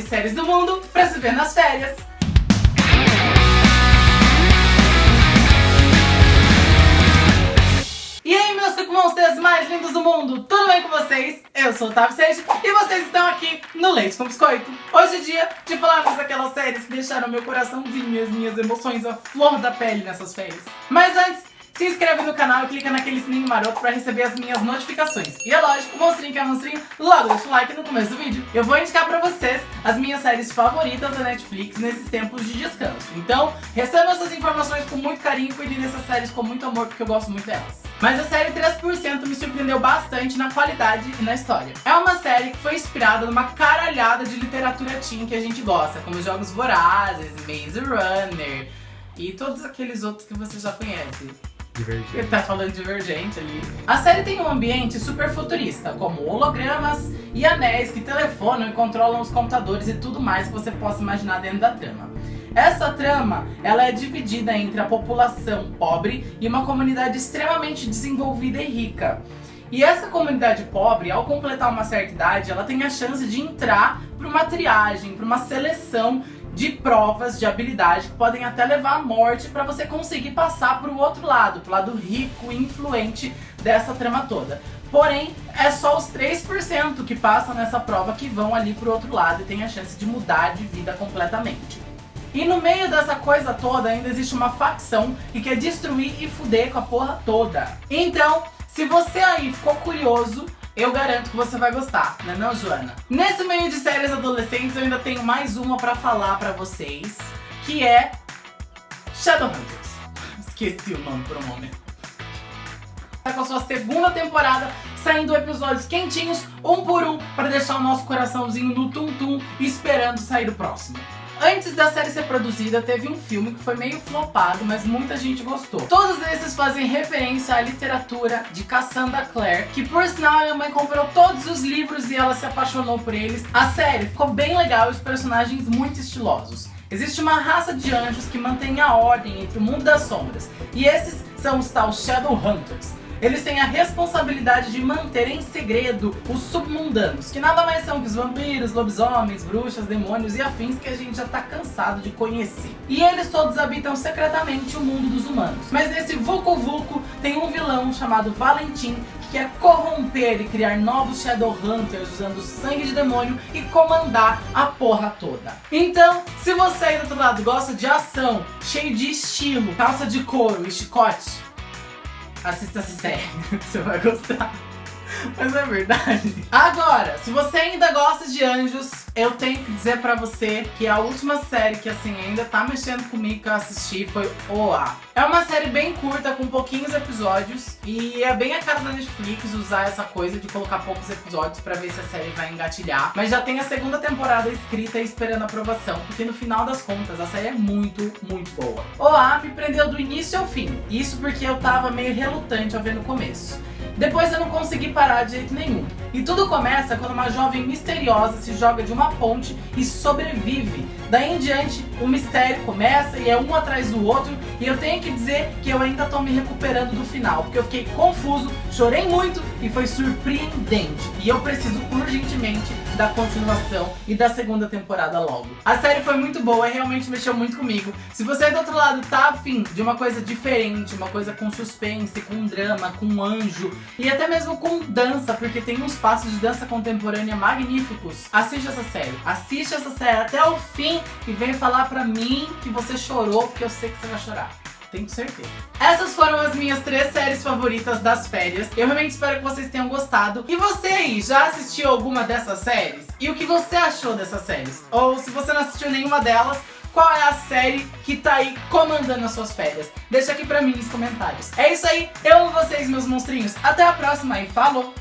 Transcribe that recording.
melhores séries do mundo pra se ver nas férias. E aí, meus monstros mais lindos do mundo, tudo bem com vocês? Eu sou o Otávio Seixas e vocês estão aqui no Leite com Biscoito. Hoje é dia de falarmos daquelas séries que deixaram meu coraçãozinho e as minhas emoções à flor da pele nessas férias. Mas antes, se inscreve no canal e clica naquele sininho maroto pra receber as minhas notificações. E é lógico, monstrinho que é monstrinho, logo deixa o like no começo do vídeo. Eu vou indicar pra vocês as minhas séries favoritas da Netflix nesses tempos de descanso. Então, recebam essas informações com muito carinho e cuidem dessas séries com muito amor, porque eu gosto muito delas. Mas a série 3% me surpreendeu bastante na qualidade e na história. É uma série que foi inspirada numa caralhada de literatura teen que a gente gosta, como Jogos Vorazes, Maze Runner e todos aqueles outros que você já conhece. Divergente. Ele tá falando divergente ali. A série tem um ambiente super futurista, como hologramas e anéis que telefonam e controlam os computadores e tudo mais que você possa imaginar dentro da trama. Essa trama, ela é dividida entre a população pobre e uma comunidade extremamente desenvolvida e rica. E essa comunidade pobre, ao completar uma certa idade, ela tem a chance de entrar para uma triagem, para uma seleção de provas de habilidade que podem até levar à morte para você conseguir passar para o outro lado, para o lado rico e influente dessa trama toda. Porém, é só os 3% que passam nessa prova que vão ali pro outro lado e tem a chance de mudar de vida completamente. E no meio dessa coisa toda ainda existe uma facção que quer destruir e fuder com a porra toda. Então, se você aí ficou curioso, eu garanto que você vai gostar, né não, Joana? Nesse meio de séries adolescentes eu ainda tenho mais uma pra falar pra vocês, que é Shadowhunters. Esqueci o nome por um momento. Tá com a sua segunda temporada, saindo episódios quentinhos, um por um, pra deixar o nosso coraçãozinho no tum-tum, esperando sair o próximo. Antes da série ser produzida, teve um filme que foi meio flopado, mas muita gente gostou. Todos esses fazem referência à literatura de Cassandra Clare, que por sinal minha mãe comprou todos os livros e ela se apaixonou por eles. A série ficou bem legal e os personagens muito estilosos. Existe uma raça de anjos que mantém a ordem entre o mundo das sombras, e esses são os tal Shadowhunters. Eles têm a responsabilidade de manter em segredo os submundanos, que nada mais são que os vampiros, lobisomens, bruxas, demônios e afins que a gente já tá cansado de conhecer. E eles todos habitam secretamente o mundo dos humanos. Mas nesse Vucu Vucu tem um vilão chamado Valentim que quer corromper e criar novos Shadowhunters usando sangue de demônio e comandar a porra toda. Então, se você aí do outro lado gosta de ação, cheio de estilo, calça de couro e chicote, assista essa série, você vai gostar. Mas é verdade. Agora, se você ainda gosta de anjos, eu tenho que dizer pra você que a última série que assim ainda tá mexendo comigo que eu assisti foi OA. É uma série bem curta, com pouquinhos episódios, e é bem a cara da Netflix usar essa coisa de colocar poucos episódios pra ver se a série vai engatilhar. Mas já tem a segunda temporada escrita e esperando aprovação, porque no final das contas a série é muito, muito boa. OA me prendeu do início ao fim, isso porque eu tava meio relutante ao ver no começo. Depois eu não consegui parar de jeito nenhum. E tudo começa quando uma jovem misteriosa se joga de uma ponte e sobrevive. Daí em diante, o mistério começa e é um atrás do outro. E eu tenho que dizer que eu ainda tô me recuperando do final, porque eu fiquei confuso, chorei muito e foi surpreendente. E eu preciso urgentemente da continuação e da segunda temporada logo. A série foi muito boa e realmente mexeu muito comigo. Se você do outro lado tá afim de uma coisa diferente, uma coisa com suspense, com drama, com anjo e até mesmo com dança, porque tem uns passos de dança contemporânea magníficos, assiste essa série. Assiste essa série até o fim e vem falar pra mim que você chorou, porque eu sei que você vai chorar tenho certeza. Essas foram as minhas três séries favoritas das férias. Eu realmente espero que vocês tenham gostado. E você aí, já assistiu alguma dessas séries? E o que você achou dessas séries? Ou se você não assistiu nenhuma delas, qual é a série que tá aí comandando as suas férias? Deixa aqui pra mim nos comentários. É isso aí, eu amo vocês, meus monstrinhos. Até a próxima e falou!